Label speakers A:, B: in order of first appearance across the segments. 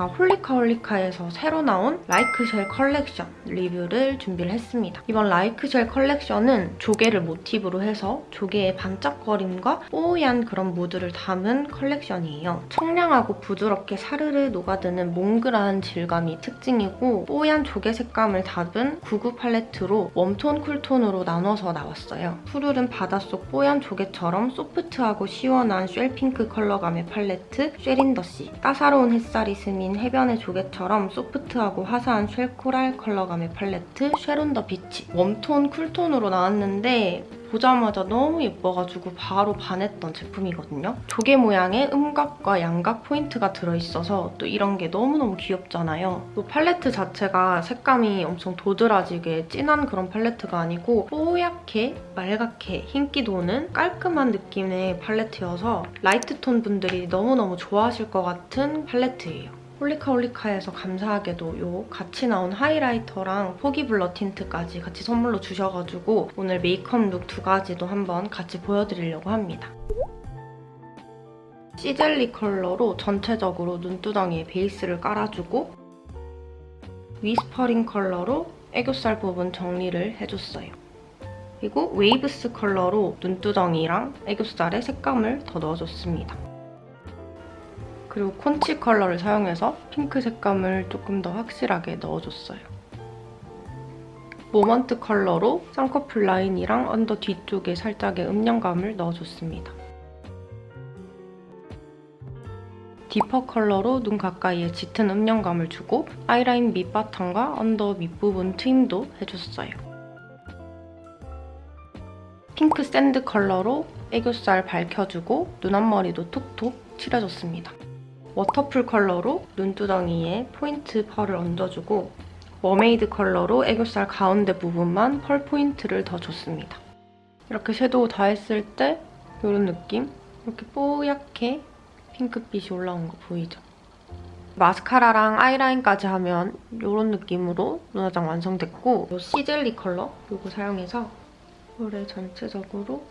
A: 제가 홀리카홀리카에서 새로 나온 라이크쉘 컬렉션 리뷰를 준비를 했습니다. 이번 라이크쉘 컬렉션은 조개를 모티브로 해서 조개의 반짝거림과 뽀얀 그런 무드를 담은 컬렉션이에요. 청량하고 부드럽게 사르르 녹아드는 몽글한 질감이 특징이고 뽀얀 조개 색감을 담은 구구 팔레트로 warm tone, cool tone으로 나눠서 나왔어요. 푸르른 바닷속 뽀얀 조개처럼 소프트하고 시원한 shell pink 컬러감의 팔레트 Shell in the Sea 따사로운 햇살이 스민 해변의 조개처럼 소프트하고 화사한 shell coral 컬러감의 팔레트 Shell on the Beach. warm tone, cool tone으로 나왔는데 보자마자 너무 예뻐가지고 바로 반했던 제품이거든요. 조개 모양의 음각과 양각 포인트가 들어있어서 또 이런 게 너무너무 귀엽잖아요. 이 팔레트 자체가 색감이 엄청 도드라지게 진한 그런 팔레트가 아니고 뽀얗게 말갛게 흰기 도는 깔끔한 느낌의 팔레트여서 light tone 분들이 너무너무 좋아하실 것 같은 팔레트예요. 홀리카홀리카에서 감사하게도 요 같이 나온 하이라이터랑 foggy blur tint까지 같이 선물로 주셔가지고 오늘 메이크업 룩 두 가지도 한번 같이 보여드리려고 합니다. sea jelly 컬러로 전체적으로 눈두덩이에 베이스를 깔아주고 whispering 컬러로 애교살 부분 정리를 해줬어요. 그리고 waves 컬러로 눈두덩이랑 애교살에 색감을 더 넣어줬습니다. 그리고 conch 컬러를 사용해서 핑크 색감을 조금 더 확실하게 넣어줬어요. moment 컬러로 쌍꺼풀 라인이랑 언더 뒤쪽에 살짝의 음영감을 넣어줬습니다. deeper 컬러로 눈 가까이에 짙은 음영감을 주고 아이라인 밑바탕과 언더 밑부분 트임도 해줬어요. pink sand 컬러로 애교살 밝혀주고 눈 앞머리도 톡톡 칠해줬습니다. waterful 컬러로 눈두덩이에 포인트 펄을 얹어주고 mermaid 컬러로 애교살 가운데 부분만 펄 포인트를 더 줬습니다. 이렇게 섀도우 다 했을 때 이런 느낌? 이렇게 뽀얗게 핑크빛이 올라온 거 보이죠? 마스카라랑 아이라인까지 하면 이런 느낌으로 눈화장 완성됐고 이 sea jelly 컬러 이거 사용해서 볼에 전체적으로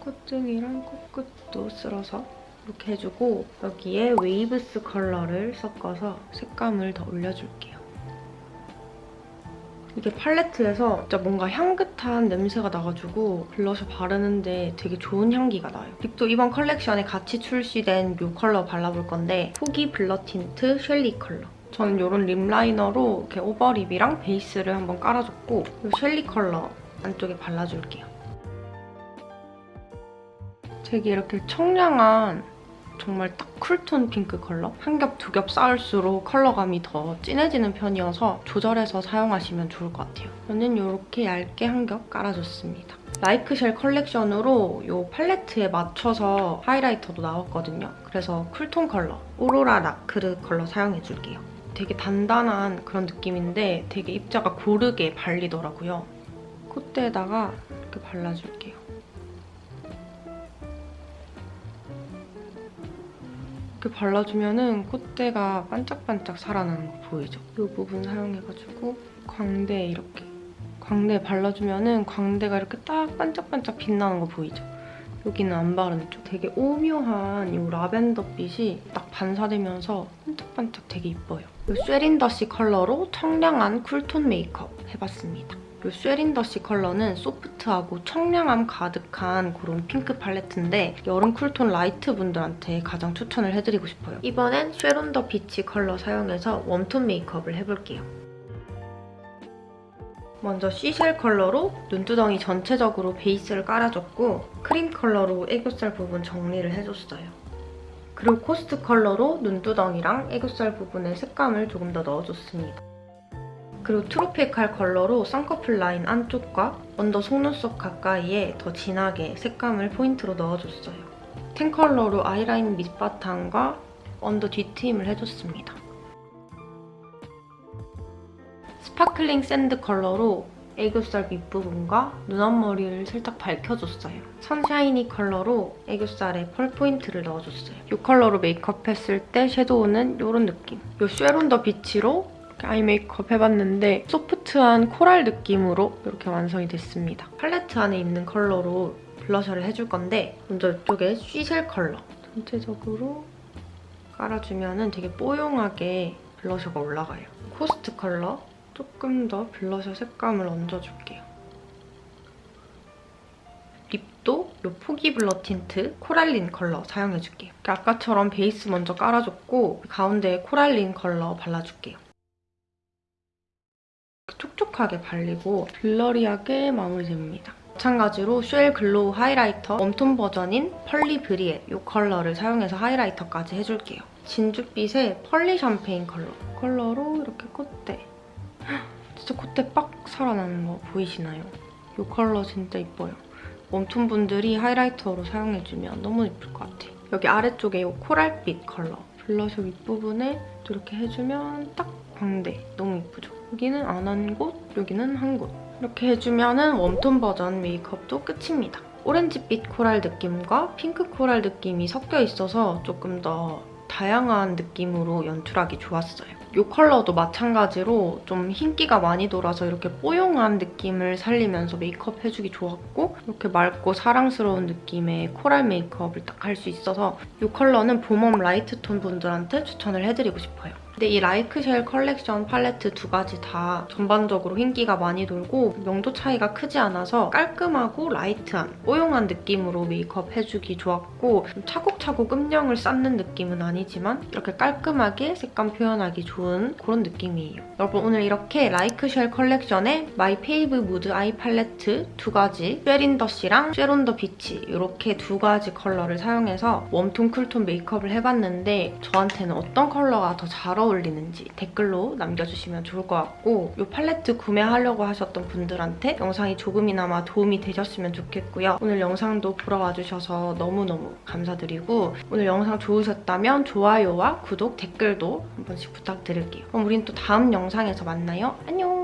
A: 콧등이랑 코끝도 쓸어서 이렇게 해주고 여기에 waves 컬러를 섞어서 색감을 더 올려줄게요. 이게 팔레트에서 진짜 뭔가 향긋한 냄새가 나가지고 블러셔 바르는데 되게 좋은 향기가 나요. 립도 이번 컬렉션에 같이 출시된 이 컬러 발라볼 건데 foggy blur tint shelly 컬러. 저는 이런 lip liner로 이렇게 over lip이랑 베이스를 한번 깔아줬고 이 shelly 컬러 안쪽에 발라줄게요. 되게 이렇게 청량한 정말 딱 cool tone 핑크 컬러? 한 겹, 두 겹 쌓을수록 컬러감이 더 진해지는 편이어서 조절해서 사용하시면 좋을 것 같아요. 저는 이렇게 얇게 한 겹 깔아줬습니다. 라이크쉘 컬렉션으로 이 팔레트에 맞춰서 하이라이터도 나왔거든요. 그래서 cool tone 컬러, aurora nacre 컬러 사용해줄게요. 되게 단단한 그런 느낌인데 되게 입자가 고르게 발리더라고요. 콧대에다가 이렇게 발라줄게요. 이렇게 발라주면 콧대가 반짝반짝 살아나는 거 보이죠? 이 부분 사용해가지고 광대에 이렇게 광대에 발라주면 광대가 이렇게 딱 반짝반짝 빛나는 거 보이죠? 여기는 안 바른 쪽. 되게 오묘한 이 라벤더 빛이 딱 반사되면서 반짝반짝 되게 이뻐요. 이 Shell in the Sea 컬러로 청량한 쿨톤 메이크업 해봤습니다. 이 Shell in the Sea 컬러는 소프트하고 청량함 가득한 그런 핑크 팔레트인데 여름 쿨톤 라이트 분들한테 가장 추천을 해드리고 싶어요. 이번엔 Shell on the Beach 컬러 사용해서 웜톤 메이크업을 해볼게요. 먼저 Seashell 컬러로 눈두덩이 전체적으로 베이스를 깔아줬고 크림 컬러로 애교살 부분 정리를 해줬어요. 그리고 Coast 컬러로 눈두덩이랑 애교살 부분에 색감을 조금 더 넣어줬습니다. 그리고 Tropical 컬러로 쌍꺼풀 라인 안쪽과 언더 속눈썹 가까이에 더 진하게 색감을 포인트로 넣어줬어요. Tan 컬러로 아이라인 밑바탕과 언더 뒤트임을 해줬습니다. Sparkling Sand 컬러로 애교살 밑부분과 눈 앞머리를 살짝 밝혀줬어요. Sunshiny 컬러로 애교살에 펄 포인트를 넣어줬어요. 이 컬러로 메이크업 했을 때 섀도우는 이런 느낌. 이 Shell on the Beach로 아이 메이크업 해봤는데 소프트한 코랄 느낌으로 이렇게 완성이 됐습니다. 팔레트 안에 있는 컬러로 블러셔를 해줄 건데 먼저 이쪽에 Seashell 컬러 전체적으로 깔아주면 되게 뽀용하게 블러셔가 올라가요. Coast 컬러 조금 더 블러셔 색감을 얹어줄게요. 립도 이 Foggy Blur Tint Coralline 컬러 사용해줄게요. 아까처럼 베이스 먼저 깔아줬고 가운데에 Coralline 컬러 발라줄게요. 촉촉하게 발리고 blurry하게 마무리됩니다. 마찬가지로 Shell Glow Highlighter 웜톤 버전인 Pearly 브리에 이 컬러를 사용해서 하이라이터까지 해줄게요. 진주빛의 Pearly 샴페인 컬러 컬러로 이렇게 콧대 진짜 콧대 빡 살아나는 거 보이시나요? 이 컬러 진짜 이뻐요. 웜톤 분들이 하이라이터로 사용해주면 너무 예쁠 것 같아요. 여기 아래쪽에 이 코랄빛 컬러 블러셔 윗부분에 이렇게 해주면 딱 광대 너무 예쁘죠? 여기는 안 한 곳, 여기는 한 곳. 이렇게 해주면 은 웜톤 버전 메이크업도 끝입니다. 오렌지빛 코랄 느낌과 핑크 코랄 느낌이 섞여 있어서 조금 더 다양한 느낌으로 연출하기 좋았어요. 이 컬러도 마찬가지로 좀 흰기가 많이 돌아서 이렇게 뽀용한 느낌을 살리면서 메이크업 해주기 좋았고 이렇게 맑고 사랑스러운 느낌의 코랄 메이크업을 딱 할 수 있어서 이 컬러는 봄웜 라이트 톤 분들한테 추천을 해드리고 싶어요. 근데 이 Like Shell 컬렉션 팔레트 두 가지 다 전반적으로 흰기가 많이 돌고 명도 차이가 크지 않아서 깔끔하고 라이트한 뽀용한 느낌으로 메이크업 해주기 좋았고 좀 차곡차곡 음영을 쌓는 느낌은 아니지만 이렇게 깔끔하게 색감 표현하기 좋은 그런 느낌이에요. 여러분 오늘 이렇게 Like Shell 컬렉션의 My Fave Mood Eye Palette 두 가지 쉐린더쉬랑 Shell on the Beach 이렇게 두 가지 컬러를 사용해서 웜톤 쿨톤 메이크업을 해봤는데 저한테는 어떤 컬러가 더잘 어울리는지 댓글로 남겨주시면 좋을 것 같고 이 팔레트 구매하려고 하셨던 분들한테 영상이 조금이나마 도움이 되셨으면 좋겠고요. 오늘 영상도 보러 와주셔서 너무너무 감사드리고 오늘 영상 좋으셨다면 좋아요와 구독, 댓글도 한 번씩 부탁드릴게요. 그럼 우린 또 다음 영상에서 만나요. 안녕!